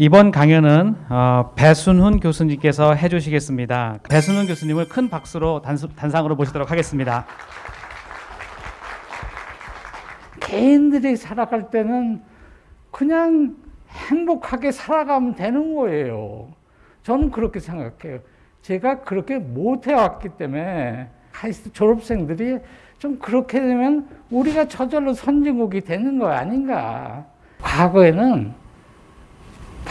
이번 강연은 어, 배순훈 교수님께서 해주시겠습니다. 배순훈 교수님을 큰 박수로 단수, 단상으로 모시도록 하겠습니다. 개인들이 살아갈 때는 그냥 행복하게 살아가면 되는 거예요. 저는 그렇게 생각해요. 제가 그렇게 못 해왔기 때문에 하이스트 졸업생들이 좀 그렇게 되면 우리가 저절로 선진국이 되는 거 아닌가. 과거에는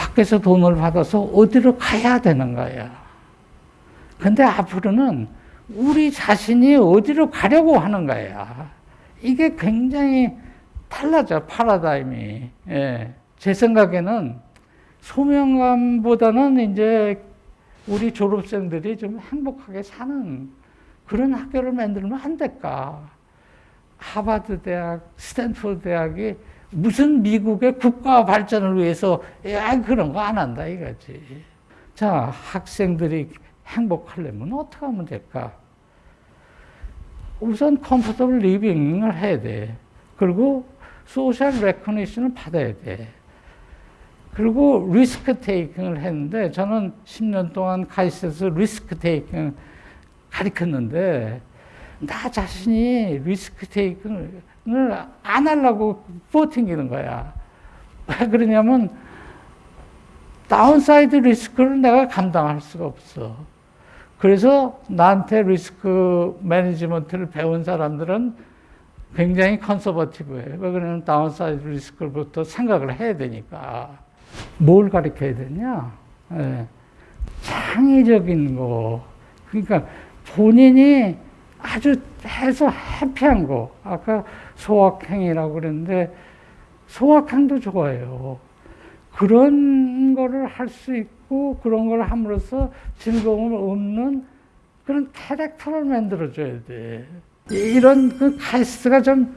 밖에서 돈을 받아서 어디로 가야 되는 거야. 근데 앞으로는 우리 자신이 어디로 가려고 하는 거야. 이게 굉장히 달라져, 파라다임이. 예. 제 생각에는 소명감보다는 이제 우리 졸업생들이 좀 행복하게 사는 그런 학교를 만들면 안 될까. 하버드 대학, 스탠포드 대학이 무슨 미국의 국가 발전을 위해서 야 그런 거 안 한다 이거지. 자 학생들이 행복하려면 어떻게 하면 될까? 우선 comfortable living을 해야 돼. 그리고 social recognition을 받아야 돼. 그리고 risk taking을 했는데 저는 10년 동안 카이스트에서 risk taking을 가르쳤는데 나 자신이 risk taking을 안 하려고 버팅기는 거야. 왜 그러냐면 downside risk를 내가 감당할 수가 없어. 그래서 나한테 risk management를 배운 사람들은 굉장히 conservative해. 왜 그러냐면 downside risk부터 생각을 해야 되니까. 뭘 가르쳐야 되냐? 예. 창의적인 거. 그러니까 본인이 아주 해서 해피한 거. 아까 소확행이라고 그랬는데 소확행도 좋아요. 그런 거를 할 수 있고 그런 걸 함으로써 즐거움을 얻는 그런 캐릭터를 만들어줘야 돼. 이런 그 카이스트가 좀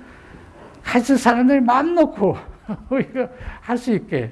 카이스트 사람들이 마음 놓고 할수 있게